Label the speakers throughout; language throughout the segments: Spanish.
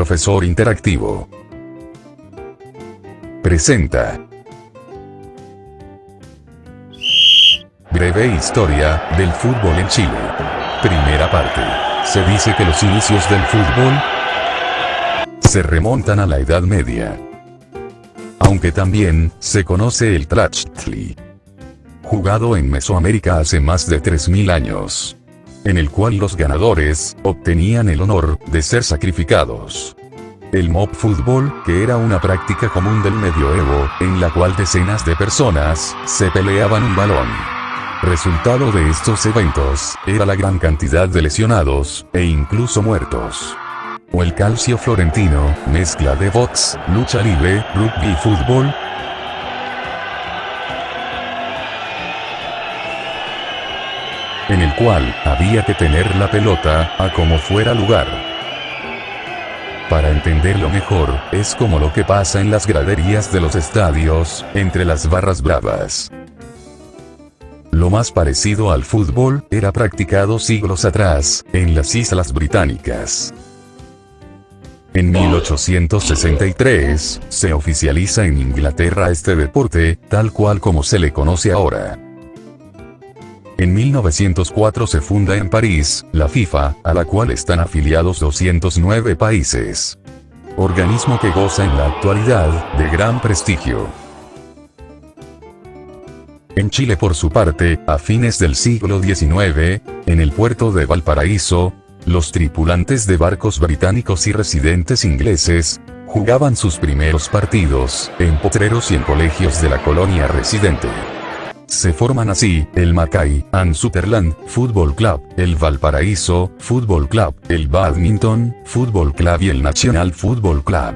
Speaker 1: profesor interactivo. Presenta. Breve historia del fútbol en Chile. Primera parte. Se dice que los inicios del fútbol se remontan a la Edad Media. Aunque también se conoce el Tlachtli. Jugado en Mesoamérica hace más de 3.000 años en el cual los ganadores, obtenían el honor, de ser sacrificados. El mob fútbol, que era una práctica común del medioevo, en la cual decenas de personas, se peleaban un balón. Resultado de estos eventos, era la gran cantidad de lesionados, e incluso muertos. O el calcio florentino, mezcla de box, lucha libre, rugby y fútbol, en el cual había que tener la pelota, a como fuera lugar. Para entenderlo mejor, es como lo que pasa en las graderías de los estadios, entre las barras bravas. Lo más parecido al fútbol, era practicado siglos atrás, en las Islas Británicas. En 1863, se oficializa en Inglaterra este deporte, tal cual como se le conoce ahora. En 1904 se funda en París, la FIFA, a la cual están afiliados 209 países. Organismo que goza en la actualidad, de gran prestigio. En Chile por su parte, a fines del siglo XIX, en el puerto de Valparaíso, los tripulantes de barcos británicos y residentes ingleses, jugaban sus primeros partidos, en potreros y en colegios de la colonia residente. Se forman así, el Mackay and Superland Football Club, el Valparaíso Football Club, el Badminton Football Club y el National Football Club.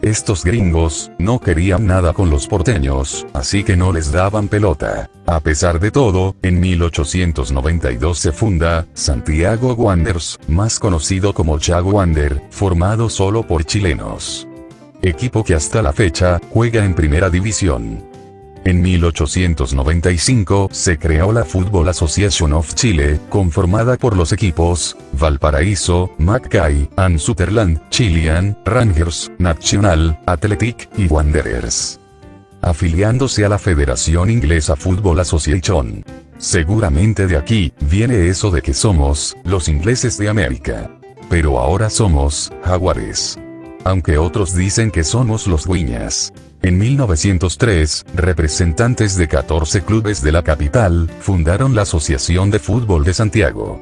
Speaker 1: Estos gringos, no querían nada con los porteños, así que no les daban pelota. A pesar de todo, en 1892 se funda, Santiago Wanderers, más conocido como Chago Wander, formado solo por chilenos equipo que hasta la fecha, juega en primera división. En 1895, se creó la Football Association of Chile, conformada por los equipos, Valparaíso, Mackay, and Sutherland, Chilean, Rangers, National, Athletic, y Wanderers. Afiliándose a la Federación Inglesa Football Association. Seguramente de aquí, viene eso de que somos, los ingleses de América. Pero ahora somos, jaguares aunque otros dicen que somos los guiñas. En 1903, representantes de 14 clubes de la capital, fundaron la Asociación de Fútbol de Santiago.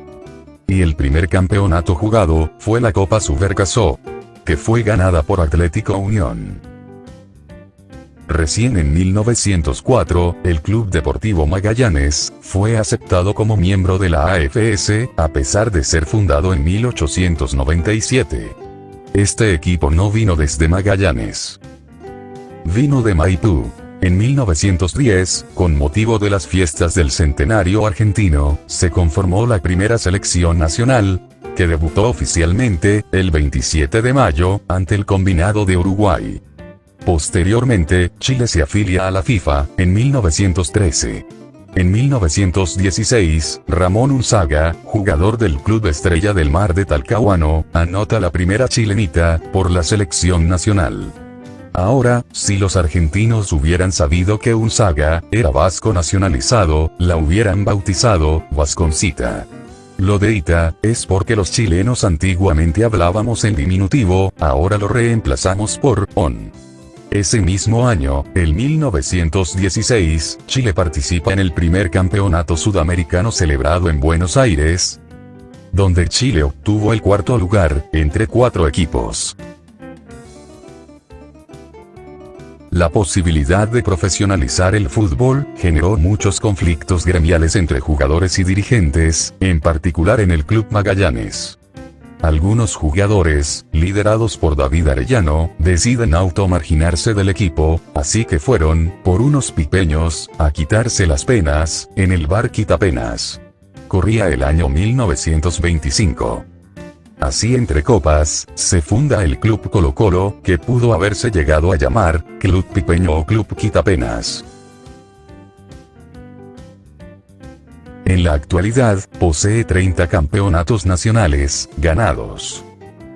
Speaker 1: Y el primer campeonato jugado, fue la Copa Supercasó, que fue ganada por Atlético Unión. Recién en 1904, el Club Deportivo Magallanes, fue aceptado como miembro de la AFS, a pesar de ser fundado en 1897. Este equipo no vino desde Magallanes. Vino de Maipú. En 1910, con motivo de las fiestas del centenario argentino, se conformó la primera selección nacional, que debutó oficialmente, el 27 de mayo, ante el combinado de Uruguay. Posteriormente, Chile se afilia a la FIFA, en 1913. En 1916, Ramón Unzaga, jugador del Club Estrella del Mar de Talcahuano, anota la primera chilenita, por la selección nacional. Ahora, si los argentinos hubieran sabido que Unzaga, era vasco nacionalizado, la hubieran bautizado, Vasconcita. Lo de Ita, es porque los chilenos antiguamente hablábamos en diminutivo, ahora lo reemplazamos por on. Ese mismo año, el 1916, Chile participa en el primer campeonato sudamericano celebrado en Buenos Aires, donde Chile obtuvo el cuarto lugar, entre cuatro equipos. La posibilidad de profesionalizar el fútbol generó muchos conflictos gremiales entre jugadores y dirigentes, en particular en el Club Magallanes. Algunos jugadores, liderados por David Arellano, deciden automarginarse del equipo, así que fueron, por unos pipeños, a quitarse las penas, en el bar Quitapenas. Corría el año 1925. Así entre copas, se funda el Club Colo Colo, que pudo haberse llegado a llamar, Club Pipeño o Club Quitapenas. En la actualidad, posee 30 campeonatos nacionales, ganados.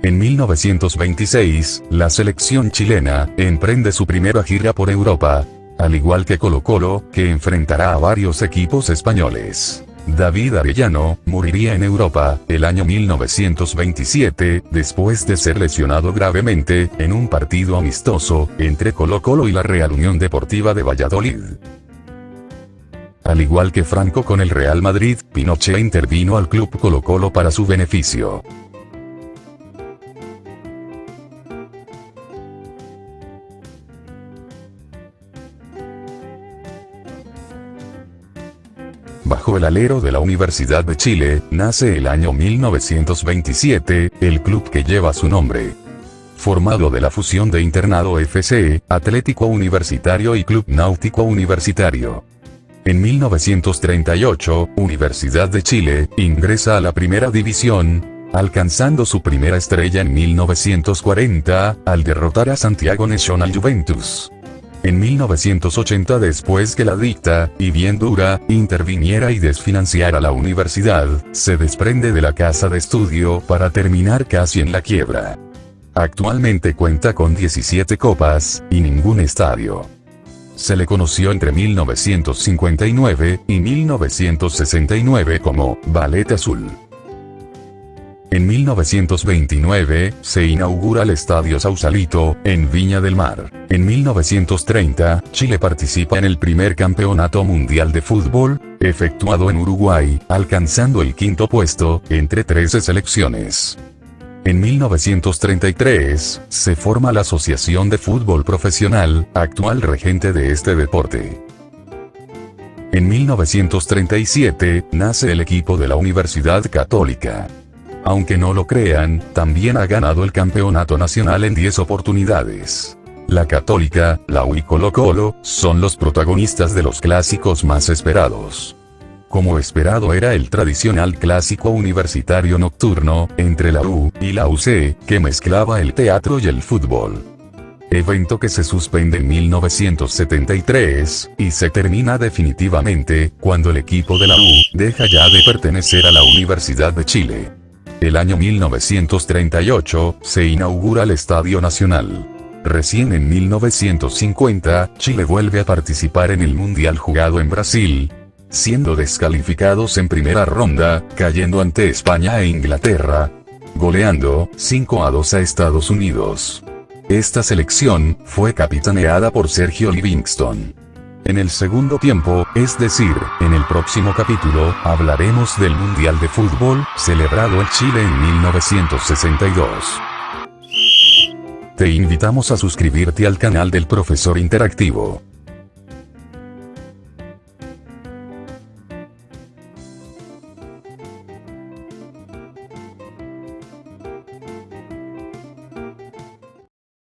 Speaker 1: En 1926, la selección chilena, emprende su primera gira por Europa, al igual que Colo Colo, que enfrentará a varios equipos españoles. David Arellano, moriría en Europa, el año 1927, después de ser lesionado gravemente, en un partido amistoso, entre Colo Colo y la Real Unión Deportiva de Valladolid. Al igual que Franco con el Real Madrid, Pinochet intervino al club Colo Colo para su beneficio. Bajo el alero de la Universidad de Chile, nace el año 1927, el club que lleva su nombre. Formado de la fusión de Internado FC, Atlético Universitario y Club Náutico Universitario. En 1938, Universidad de Chile, ingresa a la primera división, alcanzando su primera estrella en 1940, al derrotar a Santiago National Juventus. En 1980 después que la dicta, y bien dura, interviniera y desfinanciara la universidad, se desprende de la casa de estudio para terminar casi en la quiebra. Actualmente cuenta con 17 copas, y ningún estadio. Se le conoció entre 1959 y 1969 como Ballet Azul. En 1929, se inaugura el Estadio Sausalito, en Viña del Mar. En 1930, Chile participa en el primer campeonato mundial de fútbol, efectuado en Uruguay, alcanzando el quinto puesto, entre 13 selecciones. En 1933, se forma la Asociación de Fútbol Profesional, actual regente de este deporte. En 1937, nace el equipo de la Universidad Católica. Aunque no lo crean, también ha ganado el campeonato nacional en 10 oportunidades. La Católica, la U y Colo Colo, son los protagonistas de los clásicos más esperados. Como esperado era el tradicional clásico universitario nocturno, entre la U y la UC, que mezclaba el teatro y el fútbol. Evento que se suspende en 1973, y se termina definitivamente, cuando el equipo de la U, deja ya de pertenecer a la Universidad de Chile. El año 1938, se inaugura el Estadio Nacional. Recién en 1950, Chile vuelve a participar en el Mundial jugado en Brasil, siendo descalificados en primera ronda, cayendo ante España e Inglaterra, goleando 5 a 2 a Estados Unidos. Esta selección fue capitaneada por Sergio Livingston. En el segundo tiempo, es decir, en el próximo capítulo, hablaremos del Mundial de Fútbol, celebrado en Chile en 1962. Te invitamos a suscribirte al canal del Profesor Interactivo.